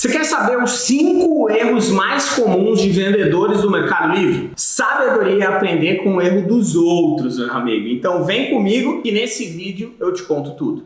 Você quer saber os 5 erros mais comuns de vendedores do Mercado Livre? Sabedoria é aprender com o erro dos outros, meu amigo. Então vem comigo que nesse vídeo eu te conto tudo.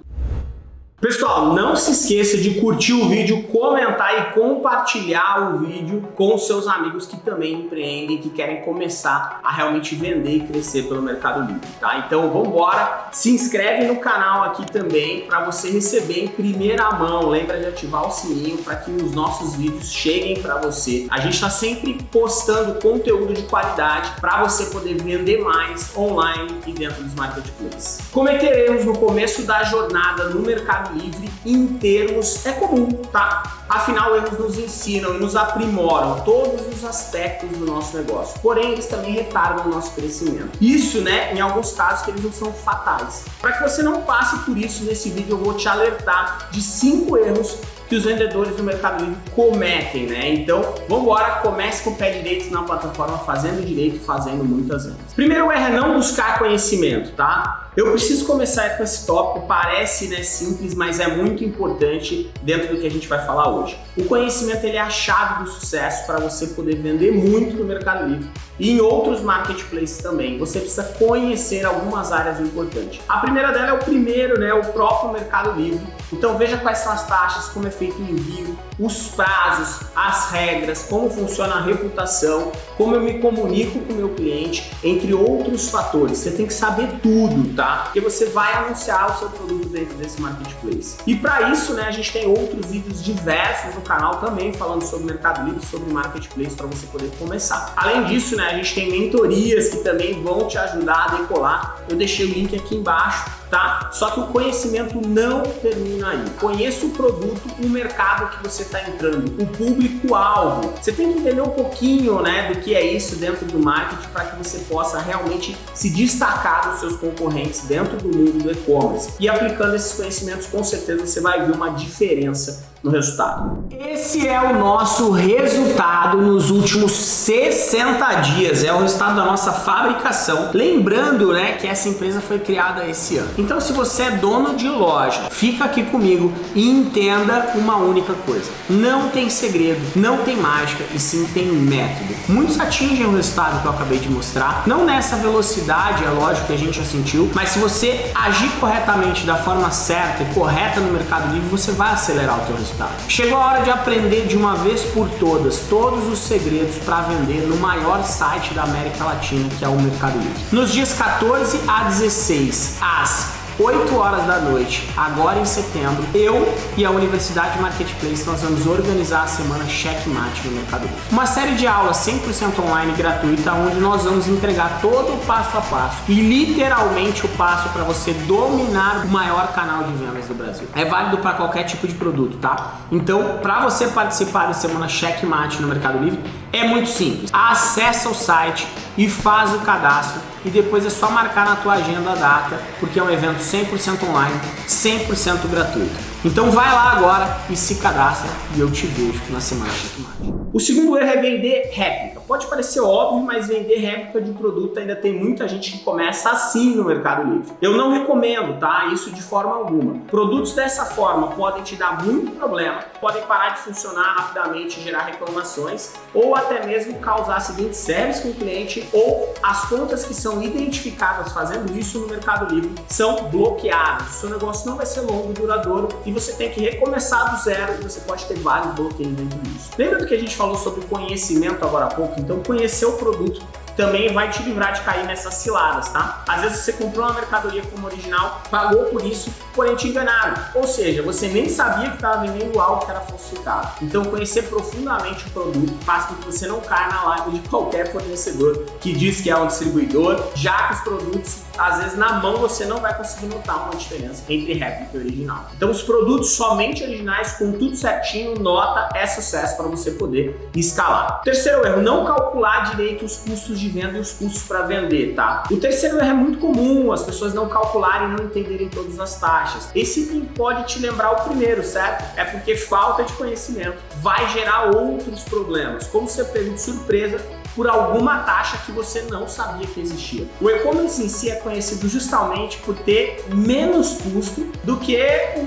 Pessoal, não se esqueça de curtir o vídeo, comentar e compartilhar o vídeo com seus amigos que também empreendem, que querem começar a realmente vender e crescer pelo Mercado Livre, tá? Então vamos embora, se inscreve no canal aqui também para você receber em primeira mão, lembra de ativar o sininho para que os nossos vídeos cheguem para você. A gente está sempre postando conteúdo de qualidade para você poder vender mais online e dentro dos marketplaces. Cometeremos no começo da jornada no Mercado livre em termos é comum, tá? Afinal, eles nos ensinam e nos aprimoram todos os aspectos do nosso negócio. Porém, eles também retardam o nosso crescimento. Isso, né, em alguns casos que eles não são fatais. Para que você não passe por isso, nesse vídeo eu vou te alertar de cinco erros que os vendedores do Mercado Livre cometem, né? Então, vamos embora, comece com o pé direito na plataforma, fazendo direito, fazendo muitas vendas. Primeiro erro é não buscar conhecimento, tá? Eu preciso começar com esse tópico, parece né, simples, mas é muito importante dentro do que a gente vai falar hoje. O conhecimento ele é a chave do sucesso para você poder vender muito no Mercado Livre e em outros marketplaces também. Você precisa conhecer algumas áreas importantes. A primeira dela é o primeiro, né, o próprio Mercado Livre. Então veja quais são as taxas, como é feito o envio, os prazos, as regras, como funciona a reputação, como eu me comunico com o meu cliente, entre outros fatores. Você tem que saber tudo, tá? Porque você vai anunciar o seu produto dentro desse marketplace. E para isso, né, a gente tem outros vídeos diversos no canal também falando sobre Mercado Livre, sobre marketplace para você poder começar. Além disso, né, a gente tem mentorias que também vão te ajudar a decolar. Eu deixei o link aqui embaixo tá? Só que o conhecimento não termina aí. Conheça o produto, o mercado que você está entrando, o público-alvo. Você tem que entender um pouquinho né, do que é isso dentro do marketing para que você possa realmente se destacar dos seus concorrentes dentro do mundo do e-commerce. E aplicando esses conhecimentos, com certeza você vai ver uma diferença no resultado. Esse é o nosso resultado nos últimos 60 dias, é o resultado da nossa fabricação. Lembrando né, que essa empresa foi criada esse ano. Então se você é dono de loja, fica aqui comigo e entenda uma única coisa. Não tem segredo, não tem mágica e sim tem método. Atingem o resultado que eu acabei de mostrar, não nessa velocidade, é lógico que a gente já sentiu, mas se você agir corretamente da forma certa e correta no Mercado Livre, você vai acelerar o teu resultado. Chegou a hora de aprender de uma vez por todas todos os segredos para vender no maior site da América Latina, que é o Mercado Livre. Nos dias 14 a 16, às 8 horas da noite, agora em setembro, eu e a Universidade Marketplace nós vamos organizar a semana Checkmate no Mercado Livre. Uma série de aulas 100% online gratuita onde nós vamos entregar todo o passo a passo e literalmente o passo para você dominar o maior canal de vendas do Brasil. É válido para qualquer tipo de produto, tá? Então, para você participar da semana Checkmate no Mercado Livre, é muito simples. Acesse o site e faz o cadastro e depois é só marcar na tua agenda a data, porque é um evento 100% online, 100% gratuito. Então vai lá agora e se cadastra e eu te vejo na semana Checkmate. O segundo erro é vender réplica. Pode parecer óbvio, mas vender réplica de produto ainda tem muita gente que começa assim no Mercado Livre. Eu não recomendo, tá? Isso de forma alguma. Produtos dessa forma podem te dar muito problema, podem parar de funcionar rapidamente, gerar reclamações, ou até mesmo causar acidentes sérios com o cliente, ou as contas que são identificadas fazendo isso no Mercado Livre são bloqueadas. O seu negócio não vai ser longo e duradouro e você tem que recomeçar do zero e você pode ter vários bloqueios dentro disso. Lembra do que a gente falou sobre conhecimento agora há pouco, então conhecer o produto também vai te livrar de cair nessas ciladas, tá? Às vezes você comprou uma mercadoria como original, pagou por isso, porém te enganaram. Ou seja, você nem sabia que estava vendendo algo que era falsificado. Então conhecer profundamente o produto faz com que você não caia na live de qualquer fornecedor que diz que é um distribuidor, já que os produtos às vezes na mão você não vai conseguir notar uma diferença entre réplica e original. Então os produtos somente originais, com tudo certinho, nota é sucesso para você poder escalar. Terceiro erro, não calcular direito os custos de venda e os custos para vender, tá? O terceiro erro é muito comum, as pessoas não calcularem e não entenderem todas as taxas. Esse item pode te lembrar o primeiro, certo? É porque falta de conhecimento vai gerar outros problemas, como ser pego de surpresa por alguma taxa que você não sabia que existia. O e-commerce em si é conhecido justamente por ter menos custo do que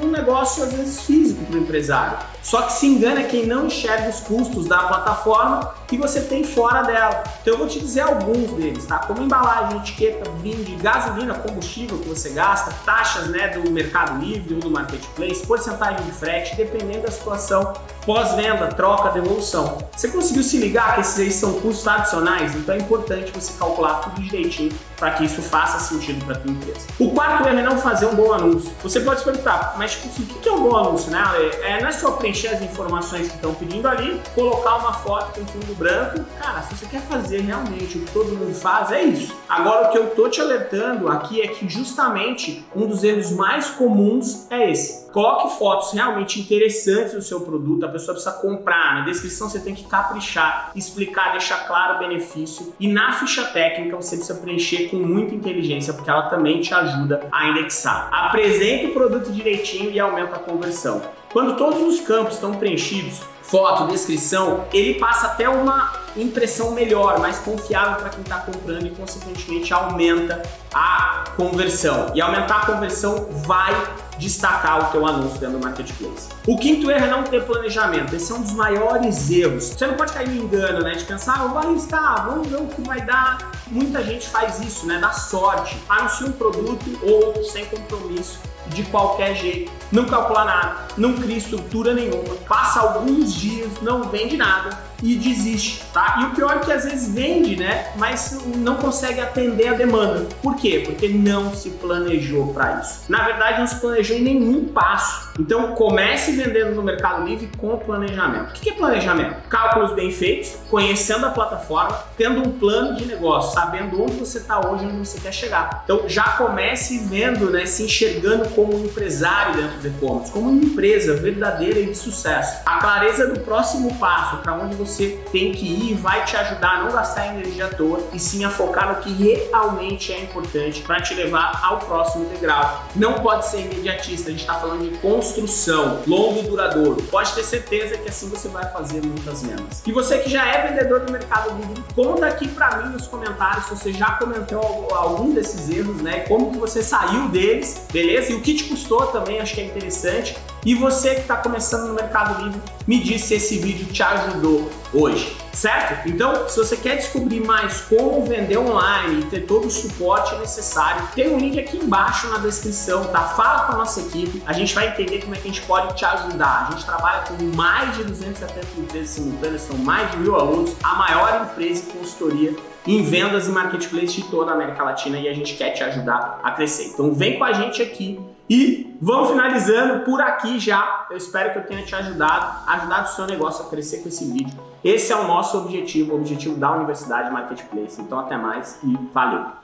um negócio às vezes físico para o empresário. Só que se engana quem não enxerga os custos da plataforma que você tem fora dela. Então eu vou te dizer alguns deles, tá? Como embalagem, etiqueta, brinde, gasolina, combustível que você gasta, taxas né, do Mercado Livre ou do Marketplace, porcentagem de frete, dependendo da situação, pós-venda, troca, devolução. Você conseguiu se ligar que esses aí são custos adicionais? Então é importante você calcular tudo direitinho para que isso faça sentido para a tua empresa. O quarto erro é não fazer um bom anúncio. Você pode se perguntar, mas tipo, o que é um bom anúncio? Né? É, não é só preencher as informações que estão pedindo ali, colocar uma foto com fundo branco. Cara, se você quer fazer realmente o que todo mundo faz, é isso. Agora, o que eu tô te alertando aqui é que justamente um dos erros mais comuns é esse. Coloque fotos realmente interessantes do seu produto, a pessoa precisa comprar. Na descrição você tem que caprichar, explicar, deixar claro o benefício. E na ficha técnica você precisa preencher com muita inteligência, porque ela também te ajuda a indexar. Apresente o produto direitinho e aumenta a conversão. Quando todos os campos estão preenchidos, foto, descrição, ele passa até uma impressão melhor, mais confiável para quem está comprando e consequentemente aumenta a conversão. E aumentar a conversão vai destacar o teu anúncio dentro do Marketplace. O quinto erro é não ter planejamento. Esse é um dos maiores erros. Você não pode cair no engano, né? De pensar, ah, vou arriscar, vamos ver o que vai dar. Muita gente faz isso, né? Dá sorte. Anuncia um produto ou sem compromisso de qualquer jeito, não calcula nada, não cria estrutura nenhuma, passa alguns dias, não vende nada, e desiste, tá? E o pior é que às vezes vende, né? Mas não consegue atender a demanda. Por quê? Porque não se planejou para isso. Na verdade, não se planejou em nenhum passo. Então comece vendendo no Mercado Livre com planejamento. O que é planejamento? Cálculos bem feitos, conhecendo a plataforma, tendo um plano de negócio, sabendo onde você está hoje onde você quer chegar. Então já comece vendo, né, se enxergando como um empresário dentro do e-commerce, como uma empresa verdadeira e de sucesso. A clareza do próximo passo, para onde você você tem que ir vai te ajudar a não gastar energia à toa e sim a focar no que realmente é importante para te levar ao próximo degrau. Não pode ser imediatista, a gente está falando de construção, longo e duradouro. Pode ter certeza que assim você vai fazer muitas vendas. E você que já é vendedor do Mercado Livre, conta aqui para mim nos comentários se você já comentou algum desses erros, né? Como que você saiu deles, beleza? E o que te custou também, acho que é interessante. E você que está começando no Mercado Livre, me diz se esse vídeo te ajudou hoje, certo? Então, se você quer descobrir mais como vender online e ter todo o suporte necessário, tem um link aqui embaixo na descrição, tá? Fala com a nossa equipe, a gente vai entender como é que a gente pode te ajudar. A gente trabalha com mais de 270 empresas simultâneas, são mais de mil alunos, a maior empresa de consultoria em vendas e marketplace de toda a América Latina e a gente quer te ajudar a crescer. Então vem com a gente aqui e vamos finalizando por aqui já. Eu espero que eu tenha te ajudado, ajudado o seu negócio a crescer com esse vídeo. Esse é o nosso objetivo, o objetivo da Universidade Marketplace. Então até mais e valeu!